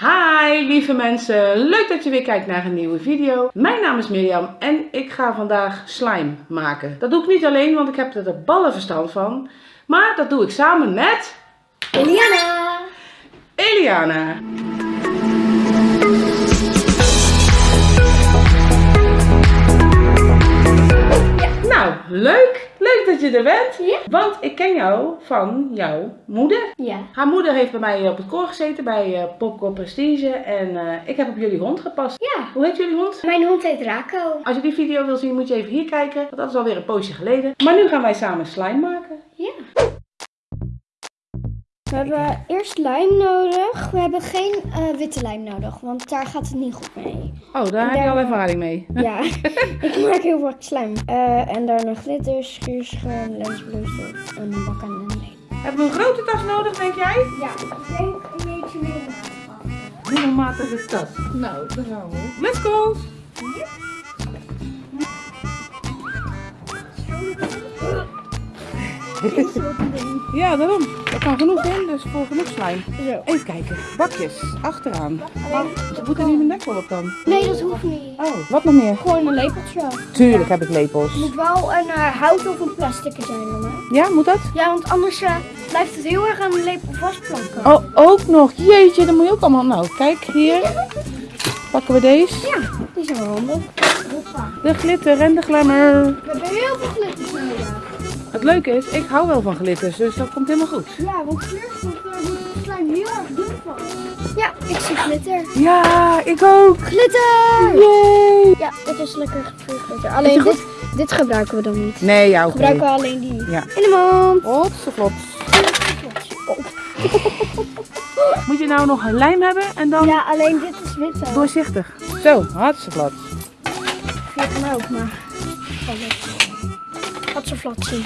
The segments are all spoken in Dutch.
Hi lieve mensen, leuk dat je weer kijkt naar een nieuwe video. Mijn naam is Mirjam en ik ga vandaag slime maken. Dat doe ik niet alleen, want ik heb er de ballen verstand van. Maar dat doe ik samen met... Eliana! Eliana. Nou, leuk. Leuk dat je er bent. Ja. Want ik ken jou van jouw moeder. Ja. Haar moeder heeft bij mij op het koor gezeten bij eh, Popcorn Prestige. En eh, ik heb op jullie hond gepast. Ja. Hoe heet jullie hond? Mijn hond heet Rako. Als je die video wil zien, moet je even hier kijken. Want dat is alweer een poosje geleden. Maar nu gaan wij samen slime maken. Ja. We hebben eerst lijm nodig. We hebben geen eh, witte lijm nodig, want daar gaat het niet goed mee. Oh, daar heb je al ervaring mee. Ja, ik maak heel vaak slijm. Eh, en daarna glitter, schuurschuim, lensbloesel en een bak en een leen. Hebben we een grote tas nodig, denk jij? Ja, ik denk een beetje meer. Middelmatige tas. Nou, daar gaan we. Let's go! Ja, daarom. Er kan genoeg in, dus voor genoeg. Zo. Even kijken. Bakjes, achteraan. Ze moeten niet mijn nek wel op dan. Nee, dat hoeft niet. Oh, wat nog meer? Gewoon een lepeltje. Tuurlijk heb ik lepels. Het moet wel een eh, hout of een plastic zijn dan, hè? Ja, moet dat? Ja, want anders eh, blijft het heel erg aan de lepel vastplanken. Oh, ook nog. Jeetje, dan moet je ook allemaal... Nou, kijk, hier. Pakken we deze. Ja, die zijn wel handig. De glitter en de glamour. We hebben heel veel glitters nodig. Het leuke is, ik hou wel van glitters, dus dat komt helemaal goed. Ja, want wordt uh, de slime heel erg dun van. Ja, ik zie glitter. Ja, ik ook. Glitter! Yay! Ja, dit is lekker glitter. Alleen dit, dit gebruiken we dan niet. Nee, ja, oké. Gebruiken we alleen die. Ja. In de mond. Hotse Oh. Moet je nou nog een lijm hebben en dan Ja, alleen dit is wit doorzichtig. Zo, hartstikke plat. Via kan ook, maar... Gaat zo vlot zien.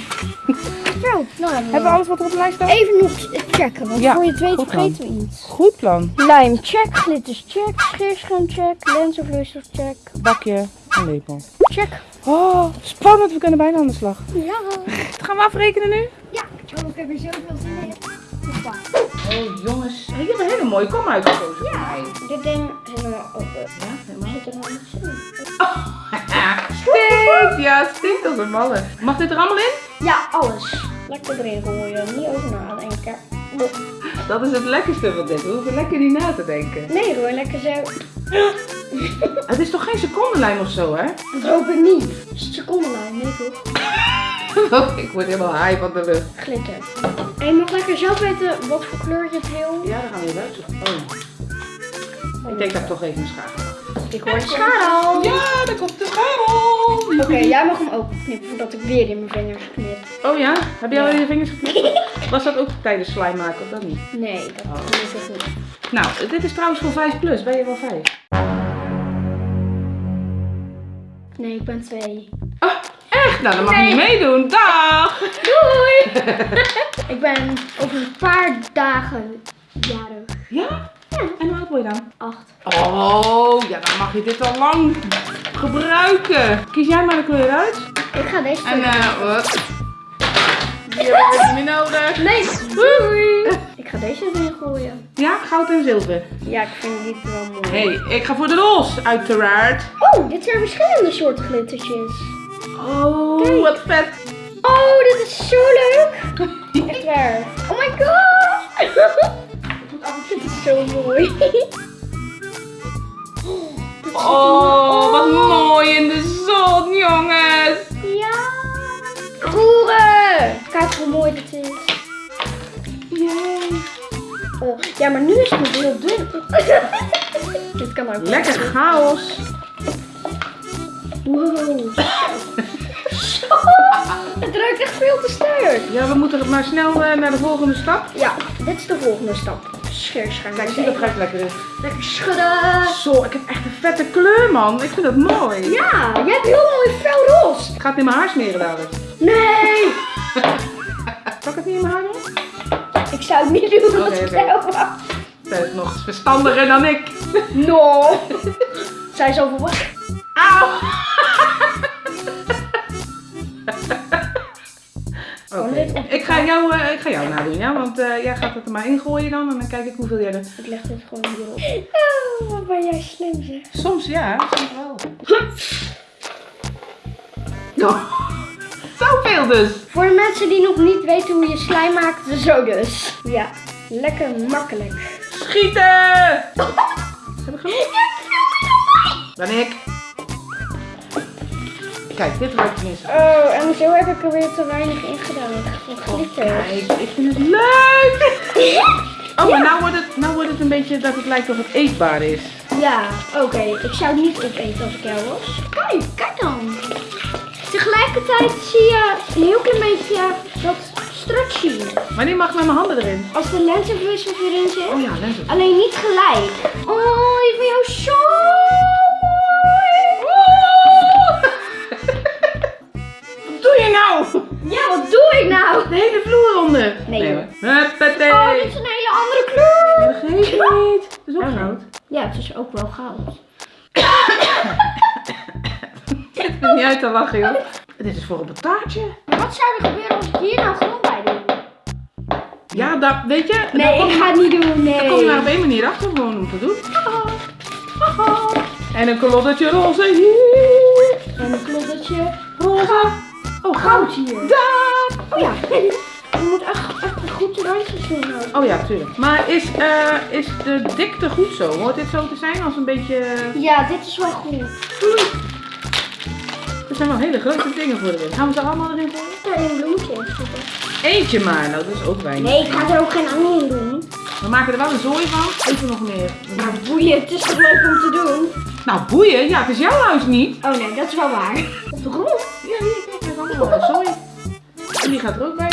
Zo, nou hebben we, Hebben we alles wat er op de lijst staat? Even nog checken, want Ja, voor je het weet vergeten we iets. Goed plan. Lijm check, glitters check, scheerschuim check, lenzenvloeistof check, Bakje en lepel. check. Oh, spannend. We kunnen bijna aan de slag. Ja. Gaan we afrekenen nu? Ja, oh, ik heb er zoveel zin in. Oh, jongens. Je hebt een hele mooie kom uitgekozen. Ja, dit ding helemaal open. Ja, helemaal. Zit er nog! Ja, het stinkt als een malle. Mag dit er allemaal in? Ja, alles. Lekker erin gooien, niet over nadenken. Dat is het lekkerste van dit. We hoeven lekker niet na te denken. Nee, gewoon lekker zo. Het is toch geen secondenlijm of zo, hè? Dat hoop ik niet. Is het secondenlijn? Nee toch? Oh, ik word helemaal high van de lucht. Glitter. En je mag lekker zelf weten wat voor kleur je het wil. Ja, dan gaan we uitzoeken. Oh. Ik denk dat ik toch even een schaar. Ik hoor de schaar al. Ja, daar komt de schaar al. Oké, jij mag hem openknippen voordat ik weer in mijn vingers knip. Oh ja? Heb je al in je vingers geknipt? Was dat ook tijdens slime maken of dat niet? Nee, dat Oh. gelukkig niet. Nou, dit is trouwens voor 5 plus. Ben je wel 5? Nee, ik ben twee. Oh, echt? Nou, dan mag je niet meedoen. Dag! Doei! ik ben over een paar dagen jarig. Ja? En hoe oud word je dan? Acht. Oh, ja, dan mag je dit al lang gebruiken. Kies jij maar de kleur uit. Ik ga deze En eh, wat? Die hebben we niet meer nodig. Nee, doei! Ik ga deze erin gooien. Ja, goud en zilver. Ja, ik vind dit wel mooi. hey, ik ga voor de roze, uiteraard. Oh, dit zijn verschillende soorten glittertjes. Oh, Kijk. wat vet. Oh, dit is zo leuk! Echt waar. Oh my god! dit is zo mooi. Oh, wat mooi in de zon, jongens. Ja! Roeren! Kijk hoe mooi dit is. Yay. Oh, ja, maar nu is het heel dun. dit kan ook. Lekker chaos. Wow. Het ruikt echt veel te sterk. Ja, we moeten maar snel eh, naar de volgende stap. Ja, dit is de volgende stap. Scheerschuim. Kijk, zie dat gelijk lekker is. Lekker schudden. Zo, ik heb echt een vette kleur, man. Ik vind dat mooi. Ja, jij hebt heel mooi fel roze. Ik ga het in mijn haar smeren dadelijk. Nee! Ik het niet in mijn haar doen? Ik zou het niet doen, Oké, ik zelf Zij is nog verstandiger dan ik. No! Zij is over wat? Auw! Op. Ik ga jou, eh, ik ga jou nadoen, ja? Want eh, jij gaat het er maar in gooien dan en dan kijk ik hoeveel jij er... Ik leg dit gewoon hierop. Oh, wat ben jij slim zeg. Soms ja, soms wel. Oh, Zoveel dus. Voor de mensen die nog niet weten hoe je slime maakt, zo dus. Ja, lekker makkelijk. Schieten! Heb ik genoeg? Dan ik. Kijk, dit ruikt tenminste. Oh, en zo heb ik er weer te weinig in gedaan. Voor glitter. Kijk, ik vind het leuk! Oh, maar nou wordt, het, nou wordt het een beetje dat het lijkt of het eetbaar is. Ja, oké. Ik zou het niet opeten als ik jou was. Kijk, kijk dan. Tegelijkertijd zie je een heel klein beetje dat stretchy. Wanneer mag ik met mijn handen erin? Als de lenzenwissel erin zit. Oh ja, lenzen. Alleen niet gelijk. Oh, ik vind jou zo De hele vloer onder. Nee, hoor. Huppatee. Oh, dit is een hele andere kleur. Dat geeft niet. Het is ook Oh. goud. Ja, het is ook wel goud. Ik vind het niet uit te lachen, joh. Dit is voor op een taartje. Wat zou er gebeuren als ik hier nou groen bij doe? Ja, daar, weet je, Nee, ik ga het niet doen. Nee. daar kom je maar op één manier achter gewoon om te doen. En een koloddetje roze hier. En een kloddertje. Roze. Oh, Goud hier. Daar. Oh ja. Je moet echt, echt goed de randjes doen. ook. Oh ja, tuurlijk. Maar is, eh, is de dikte goed zo? Hoort dit zo te zijn als een beetje... Ja, dit is wel goed. Er zijn wel hele grote dingen voor erin. Gaan we ze allemaal erin gooien? Er een bloemetje in zitten. Eentje maar, nou dat is ook weinig. Nee, ik ga er ook geen ander in doen. We maken er wel een zooi van. Even nog meer. Maar boeien, het is toch leuk om te doen? Nou, boeien. Ja, het is jouw huis niet. Oh nee, dat is wel waar. Op de grond. Ja, hier, kijk, er is allemaal wel een zooi. En die gaat er ook bij.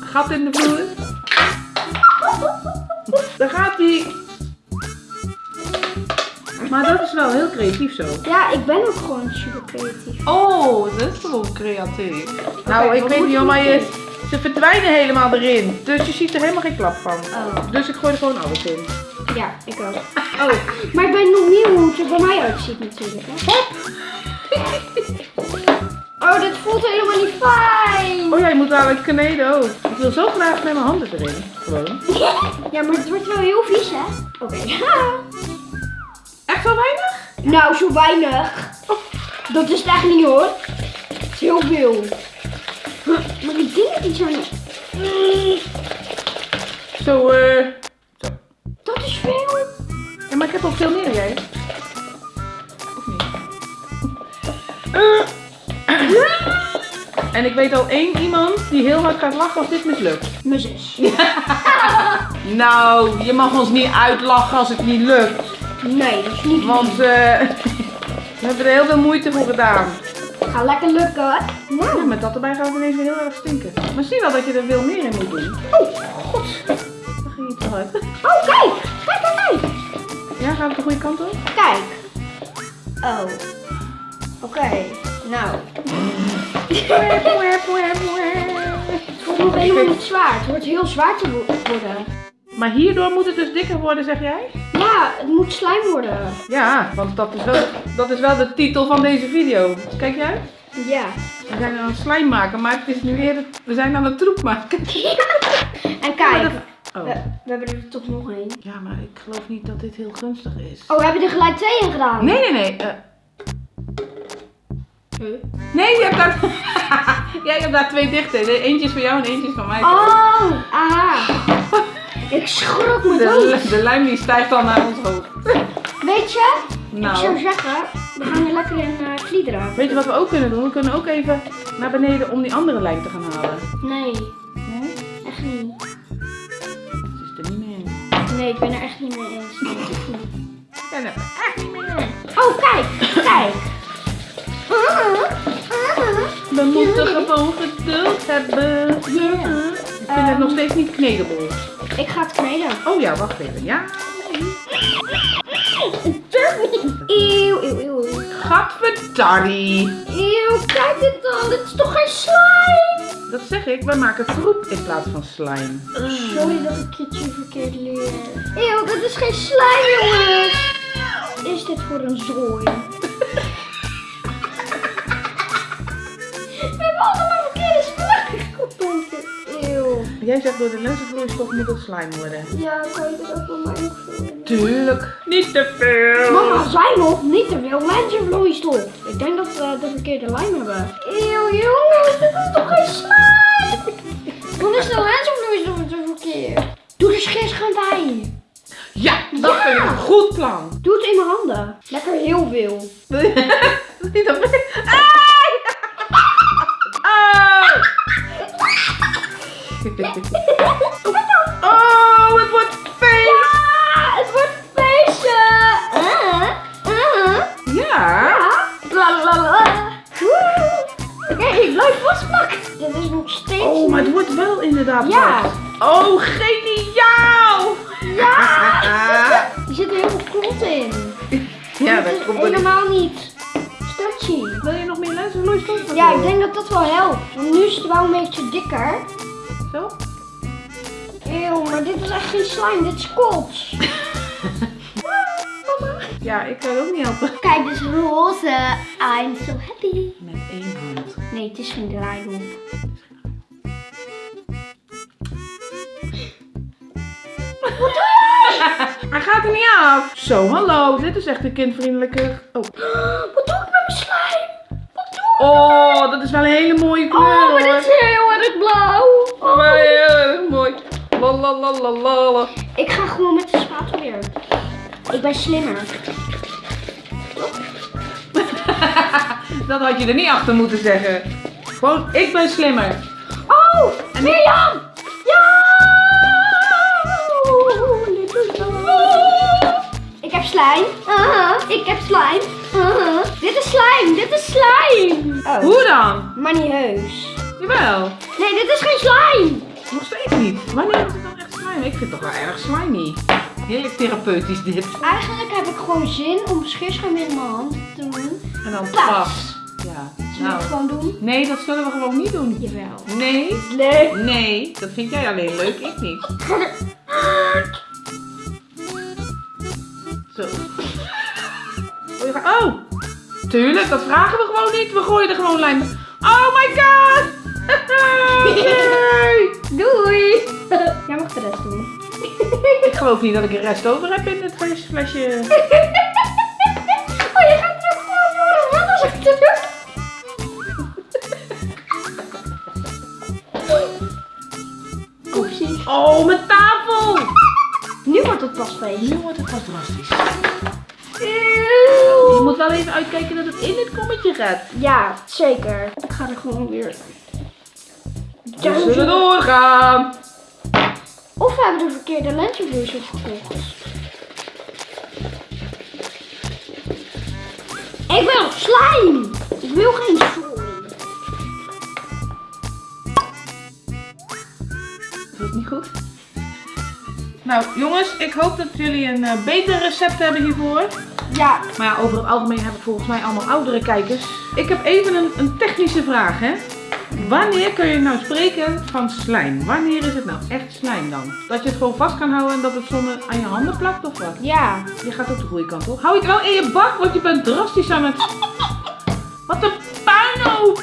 Gat in de vloer. Daar gaat die. Maar dat is wel heel creatief zo. Ja, ik ben ook gewoon super creatief. Oh, dat is gewoon creatief. Nou, Oké, ik wat weet moet niet, maar je, ze verdwijnen helemaal erin. Dus je ziet er helemaal geen klap van. Oh. Dus ik gooi er gewoon alles in. Ja, ik ook. Oh, maar ik weet nog niet hoe het er bij mij uitziet natuurlijk. Hè? Oh, dit voelt helemaal niet fijn. Oh ja, je moet dadelijk kneden ook. Ik wil zo graag met mijn handen erin. Gewoon. Ja, maar het wordt wel heel vies, hè? Oké. Echt zo weinig? nou, zo weinig. Dat is het echt niet, hoor. Het is heel veel. Maar ik denk dat die zijn... Mm, Zo, eh. Zo. Weet al één iemand die heel hard gaat lachen als dit mislukt. Mijn zus. Nou, je mag ons niet uitlachen als het niet lukt. Nee, dat is niet Want eh we hebben er heel veel moeite voor gedaan. Ga lekker lukken, hoor. Ja, Nou, met dat erbij gaat het ineens weer heel erg stinken. Maar zie wel dat je er veel meer in moet doen. Oh, god. Daar ging je te hard. Oh, kijk. Kijk, kijk, kijk. Ja, gaan we de goede kant op? Kijk. Oh. Oké. Nou. Het wordt nog helemaal niet zwaar. Het wordt heel zwaar te wo- worden. Maar hierdoor moet het dus dikker worden, zeg jij? Ja, het moet slijm worden. Ja, want dat is wel, dat is wel de titel van deze video. Kijk jij? Ja. We zijn aan het slijm maken, maar het is nu weer, het- we zijn aan het troep maken. En kijk. Oh. We, we hebben er toch nog één. Ja, maar ik geloof niet dat dit heel gunstig is. Oh, we hebben er gelijk twee in gedaan. Nee, nee, nee. eh, Huh? nee, je hebt daar... Jij hebt daar twee dichte. De Eentje is voor jou en eentje is van mij. Oh, aha. Ik schrok me dood. De, de lijm die stijgt al naar ons hoofd. Weet je? Ik zou Nou, zeggen, we gaan er lekker in uh, kliederen. weet je wat we ook kunnen doen? We kunnen ook even naar beneden om die andere lijm te gaan halen. Nee, Nee? echt niet. Ze is er niet meer in. Nee, ik ben er echt niet mee eens. Nee, echt niet. Ik ben er echt niet meer in. Oh, kijk, kijk. We moeten gewoon geduld hebben. Ik vind het nog steeds niet knedable. Ik ga het kneden. Oh ja, wacht even. Ja. Eeuw, eeuw, eeuw. Gadverdarrie. Eeuw, kijk dit dan. Dit is toch geen slime? Dat zeg ik, we maken troep in plaats van slime. Sorry dat ik het je verkeerd leer. Eeuw, dit is geen slime, jongens. Is dit voor een zooi? Jij zegt door de lenzenvloeistof moet het slime worden. Ja, kan je er ook wel mij? Tuurlijk. Niet te veel. Mama zei nog niet te veel lenzenvloeistof. Ik denk dat we de verkeerde lijn hebben. Eeuw, jongens, dit is toch geen slime? Dan is de lenzenvloeistof te verkeerd. Doe de scheerschuim bij. Ja, dat Ja. vind ik een goed plan. Doe het in mijn handen. Lekker heel veel. Wil je- Niet op Ja. Oh, geniaal! Ja! Er zitten heel veel klotten in. Ja, dat is komt helemaal niet stretchy. Wil je nog meer lenzenvloeistof? Ja, ik denk dat dat wel helpt. Want nu is het wel een beetje dikker. Zo? Eeuw, maar dit is echt geen slime, dit is kots. Ja, ik kan het ook niet helpen. Kijk, dit is roze. I'm so happy. Met één hand. Nee, het is geen draaidoek. Hij gaat er niet af. Zo, hallo. Dit is echt een kindvriendelijke... Oh. Wat doe ik met mijn slime? Wat doe ik? oh, dat is wel een hele mooie kleur Oh, maar hoor. dit is heel erg blauw. Oh, maar heel erg mooi. Lalalala. Ik ga gewoon met de spatel weer. Ik ben slimmer. Dat had je er niet achter moeten zeggen. Gewoon, ik ben slimmer. Oh, Mirjam! Ik heb slime. Aha, ik heb slime. Aha. Dit is slime, dit is slime. Oh, Hoe dan? maar niet heus. Jawel. Nee, dit is geen slime. Nog steeds niet. Wanneer is het dan echt slime? Ik vind het toch wel erg slimy. Heerlijk therapeutisch dit. Eigenlijk heb ik gewoon zin om scheerschuim in mijn hand te doen. En dan Pas. pas. Ja. Zullen we Nou. het gewoon doen? Nee, dat zullen we gewoon niet doen. Jawel. Nee. Leuk. Nee, dat vind jij alleen leuk, ik niet. tuurlijk, dat vragen we gewoon niet. We gooien er gewoon lijm. Oh my god! Nee! Doei. Jij mag de rest doen. Ik geloof niet dat ik een rest over heb in dit flesje. flesje. Oh, je gaat er ook gewoon voor. Wat als ik het doe? Oepsie. Oh, mijn tafel! Nu wordt het pas feest. Nu wordt het pas drastisch. Je Eeuw. moet wel even uitkijken dat het in dit kommetje gaat. Ja, zeker. Ik ga er gewoon weer. We zullen doorgaan. Of we hebben de verkeerde lenzenvloeistof gekocht. Ik wil slime. Ik wil geen sooi. Is dat niet goed? Nou, jongens, ik hoop dat jullie een eh, beter recept hebben hiervoor. Ja. Maar ja, over het algemeen heb ik volgens mij allemaal oudere kijkers. Ik heb even een, een technische vraag, hè. Wanneer kun je nou spreken van slijm? Wanneer is het nou echt slijm dan? Dat je het gewoon vast kan houden en dat het zonder aan je handen plakt of wat? Ja. Je gaat ook de goede kant op. Hou je het wel in je bak, want je bent drastisch aan het... Wat een puinhoop!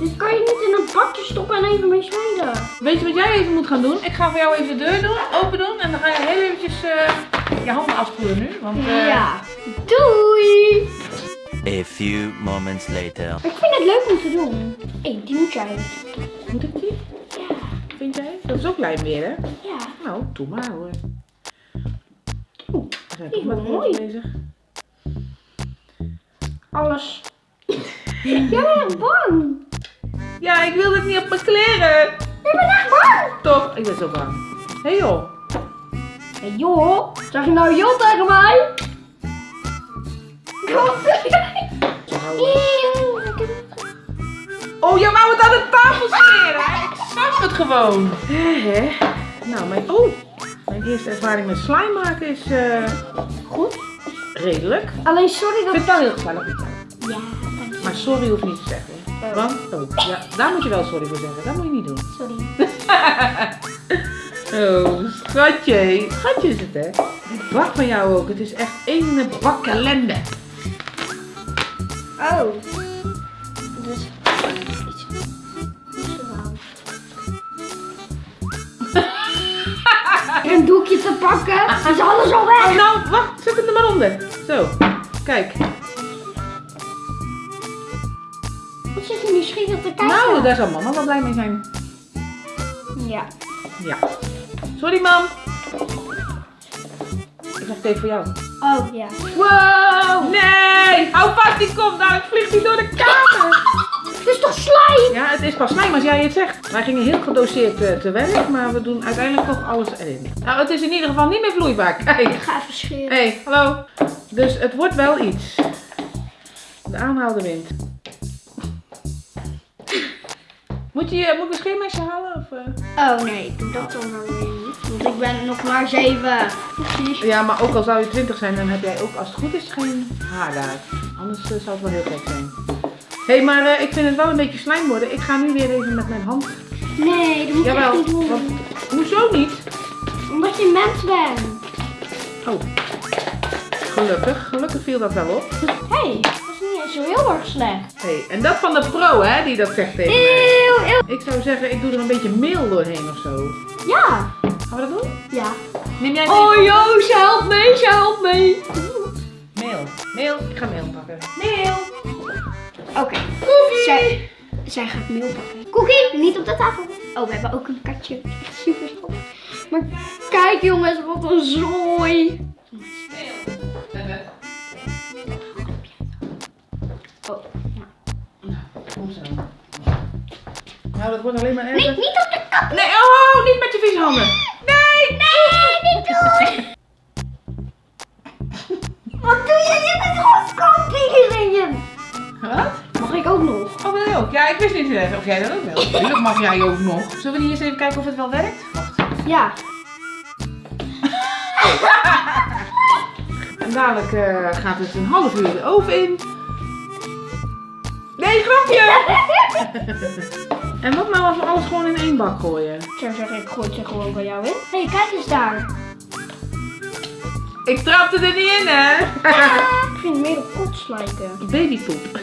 Dit kan je niet in een bakje stoppen en even mee smeden. Weet je wat jij even moet gaan doen? Ik ga voor jou even de deur doen, open doen en dan ga je heel eventjes eh, je handen afspoelen nu. Want eh, Ja. Doei. A few moments later. Ik vind het leuk om te doen. Hé, die moet jij. moet ik die? Ja. Vind jij? Dat is ook lijm weer, hè? Ja. Nou, doe maar hoor. Oeh, We zijn die toch is met wel mooi bezig. Alles. Jij bent echt bang. Ja, ik wil het niet op mijn kleren. Ik ben echt bang. Toch? Ik ben zo bang. Hé hey joh. Hé joh, zeg je nou joh tegen mij? Oh, jij wou het aan de tafel smeren. Ik zag het gewoon. Hè? Nou, mijn... Oh, mijn eerste ervaring met slime maken is eh, goed. Redelijk. Alleen sorry Ik dat... vind het wel heel. Ja, dank je. Maar sorry hoeft niet te zeggen. Oh. Want, oh, ja, daar moet je wel sorry voor zeggen. Dat moet je niet doen. Sorry. Oh, schatje. Schatje is het, hè? Ik wacht van jou ook. Het is echt één bakkalende. Oh. Dus... Eh, een doekje te pakken. Is alles al weg. Oh, nou, wacht. Zet het er maar onder. Zo. Kijk. Wat zit er nieuwsgierig te kijken? Nou, daar zal mama wel blij mee zijn. Ja. Ja. Sorry, mam. Ik zeg het even voor jou. Oh, ja. Wow! Nee! Hou vast die kop, dadelijk vliegt hij door de kamer. Het is toch slijm? Ja, het is pas slijm als jij het zegt. Wij gingen heel gedoseerd eh, te werk, maar we doen uiteindelijk toch alles erin. Nou, het is in ieder geval niet meer vloeibaar. Kijk. Ik ga even scheren. Hé, hey, hallo. Dus het wordt wel iets. De aanhaalde wind. Moet je moet ik een scheermesje halen? Of, eh? Oh nee, ik doe dat dan wel weer niet. Want ik ben nog maar zeven. Precies. Ja, maar ook al zou je 20 zijn, dan heb jij ook als het goed is geen haar daar. Anders eh, zou het wel heel gek zijn. Hé, hey, maar eh, ik vind het wel een beetje slijm worden. Ik ga nu weer even met mijn hand. Nee, dat moet je echt niet doen. want, hoezo niet? Omdat je mens bent. Oh, gelukkig. Gelukkig viel dat wel op. Hé, hey, dat is niet eens zo heel erg slecht. Hey, en dat van de pro, hè, die dat zegt tegen mij. Eeuw, eeuw. Ik zou zeggen, ik doe er een beetje meel doorheen of zo. Ja. Gaan we dat doen? Ja. Neem jij Oh Joost, help mee, help mee. Meel. Meel. Ik ga meel pakken. Meel. Oké. Zij, zij gaat meel pakken. Cookie, niet op de tafel. Oh, we hebben ook een katje. Super schattig. Maar kijk jongens, wat een zooi. Oh. Kom zo. Nou, dat wordt alleen maar Nee, erger. niet op de kap. Nee, oh, niet met je vieze handen. Wat doe je? Je bent gewoon. Wat? Mag ik ook nog? Oh, wil je ook? Ja, ik wist niet eh, of jij dat ook wil. Tuurlijk mag jij ook nog. Zullen we niet eerst even kijken of het wel werkt? Wacht. Ja. En dadelijk eh, gaat het een half uur de oven in. Nee, grapje! en wat nou als we alles gewoon in één bak gooien? Ik zou zeggen, ik gooi het er gewoon bij jou in. Hé, hey, kijk eens daar. Ik trapte er niet in, hè? ik vind het meer op kots lijken. Babypoep.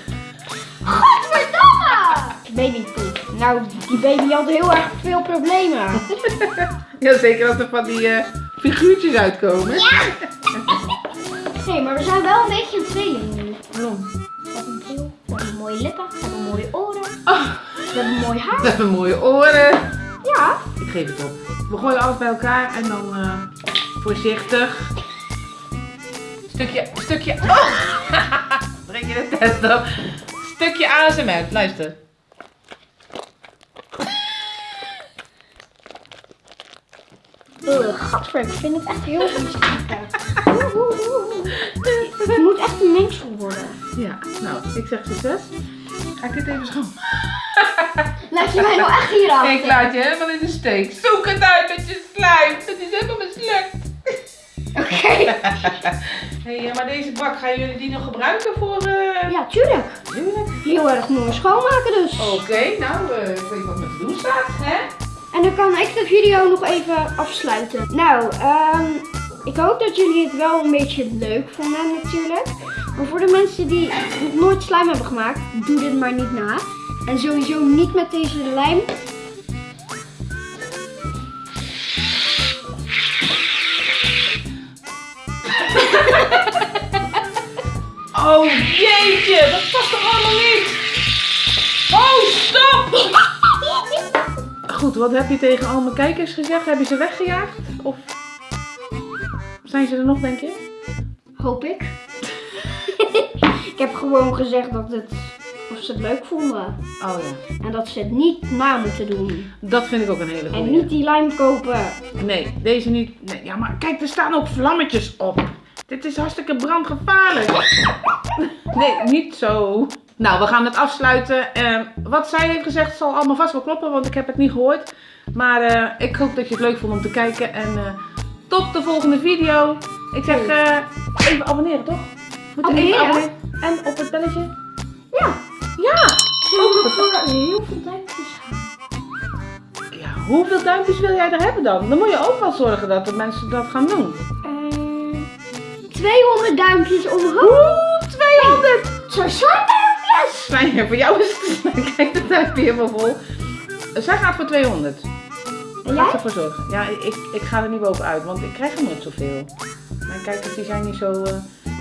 Godverdomme! Babypoep. Nou, die baby had heel erg veel problemen. Ja, zeker als er van die eh, figuurtjes uitkomen. Nee, maar we zijn wel een beetje een tweeling nu. Waarom? We hebben een bril, we hebben mooie lippen, we hebben mooie oren, Oh, we hebben mooi haar. dat hebben mooie oren. Ja. Ik geef het op. We gooien alles bij elkaar en dan eh, voorzichtig. Stukje, stukje. Oh! Breng je de test op. Stukje ASMR, luister. Ugh, gadver, ik vind het echt heel vies. Oeh, oeh, oeh. Het moet echt een mengsel worden. Ja, nou, ik zeg succes. Ga ik dit even schoon? Laat je mij nou echt hier aan? Ik laat je helemaal in de steek. Zoek het uit met je slijm. Het is helemaal mislukt. Oké. hey, ja, maar deze bak, gaan jullie die nog gebruiken voor... eh Ja, tuurlijk. Tuurlijk. Heel erg mooi schoonmaken dus. Oké, nou, eh, ik weet wat me te doen staat, hè? En dan kan ik de video nog even afsluiten. Nou, ehm, ik hoop dat jullie het wel een beetje leuk vonden natuurlijk. Maar voor de mensen die nog nooit slijm hebben gemaakt, doe dit maar niet na. En sowieso niet met deze lijm. Oh jeetje, dat past toch allemaal niet? Oh, stop! Goed, wat heb je tegen al mijn kijkers gezegd? Heb je ze weggejaagd? Of zijn ze er nog, denk je? Hoop ik. ik heb gewoon gezegd dat het, of ze het leuk vonden. Oh ja, En dat ze het niet na moeten doen. dat vind ik ook een hele En goede. niet die lijm kopen. Nee, deze niet. Nee, ja, maar kijk, er staan ook vlammetjes op. Dit is hartstikke brandgevaarlijk. Nee, niet zo. Nou, we gaan het afsluiten. Eh, wat zij heeft gezegd zal allemaal vast wel kloppen, want ik heb het niet gehoord. Maar eh, ik hoop dat je het leuk vond om te kijken. En eh, tot de volgende video. Ik zeg eh, even abonneren, toch? Moet je even Abonneren? abonneren. En op het belletje. Ja. Ja! Ook voor heel veel duimpjes. Ja, hoeveel duimpjes wil jij er hebben dan? Dan moet je ook wel zorgen dat de mensen dat gaan doen. Eh, 200 duimpjes omhoog. Oeh, 200! Zo zijn duimpjes. Fijn, voor jou is het. Kijk, dat duimpje helemaal vol. Zij gaat voor 200. En Ga ervoor zorgen. Ja, ik, ik ga er niet bovenuit, want ik krijg er nooit zoveel. Mijn kijkers die zijn niet zo... eh,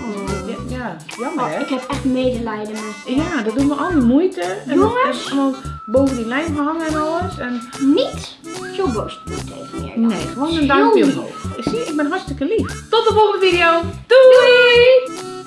Oh. ja, ja, jammer Oh, hè? ik heb echt medelijden met Ja, dat doet me al die moeite. En Jongens. En allemaal boven die lijm hangen en alles. En Niet zo boos doen tegen Mirjam. nee, gewoon een duimpje omhoog. Zie, ik ben hartstikke lief. Tot de volgende video. Doei!